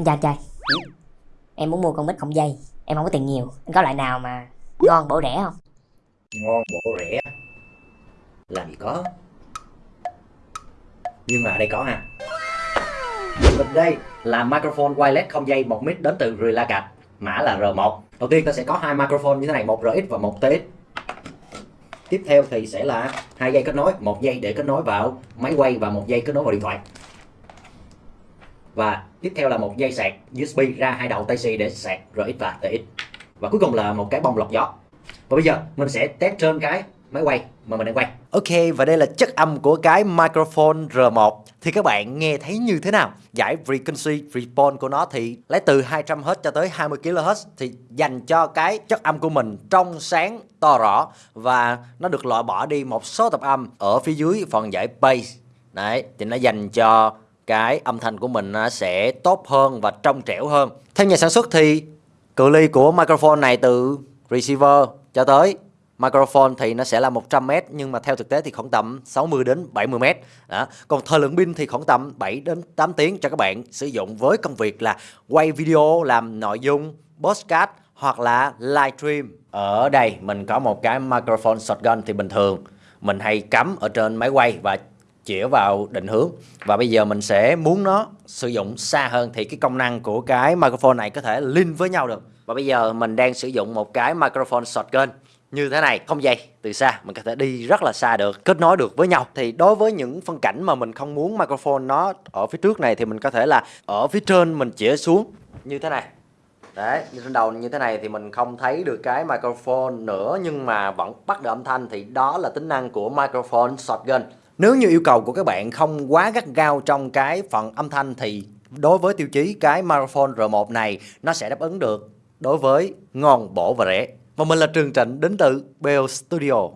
Anh chào anh trai Em muốn mua con mít không dây. Em không có tiền nhiều. Anh có loại nào mà ngon bổ rẻ không? Ngon bổ rẻ. Làm gì có. Nhưng mà ở đây có ha. Mình đây là microphone wireless không dây, một mic đến từ Relacat mã là R1 đầu tiên ta sẽ có hai microphone như thế này, một RX và một TX tiếp theo thì sẽ là hai dây kết nối, một dây để kết nối vào máy quay và một dây kết nối vào điện thoại và tiếp theo là một dây sạc USB ra hai đầu Type-C để sạc RX và TX và cuối cùng là một cái bông lọc gió. Và bây giờ mình sẽ test trên cái máy quay mà mình đang quay. Ok, và đây là chất âm của cái microphone R1 Thì các bạn nghe thấy như thế nào? Giải frequency response của nó thì lấy từ 200Hz cho tới 20kHz Thì dành cho cái chất âm của mình trong sáng to rõ. Và nó được loại bỏ đi một số tập âm ở phía dưới phần giải bass. Đấy, thì nó dành cho cái âm thanh của mình sẽ tốt hơn và trong trẻo hơn Theo nhà sản xuất thì cự ly của microphone này từ receiver cho tới microphone thì nó sẽ là 100m nhưng mà theo thực tế thì khoảng tầm 60 đến 70m. Đó. Còn thời lượng pin thì khoảng tầm 7 đến 8 tiếng cho các bạn sử dụng với công việc là quay video, làm nội dung, podcast hoặc là livestream. Ở đây mình có một cái microphone shotgun thì bình thường mình hay cắm ở trên máy quay và chĩa vào định hướng. Và bây giờ mình sẽ muốn nó sử dụng xa hơn thì cái công năng của cái microphone này có thể link với nhau được. Và bây giờ mình đang sử dụng một cái microphone shotgun như thế này, không dây, từ xa. Mình có thể đi rất là xa được, kết nối được với nhau. Thì đối với những phân cảnh mà mình không muốn microphone nó ở phía trước này thì mình có thể là ở phía trên mình chĩa xuống như thế này. Đấy, như trên đầu như thế này thì mình không thấy được cái microphone nữa, nhưng mà vẫn bắt được âm thanh thì đó là tính năng của microphone shotgun nếu như yêu cầu của các bạn không quá gắt gao trong cái phần âm thanh thì đối với tiêu chí cái microphone R1 này nó sẽ đáp ứng được đối với ngon, bổ và rẻ. Và mình là Trường Trịnh đến từ Bell Studio.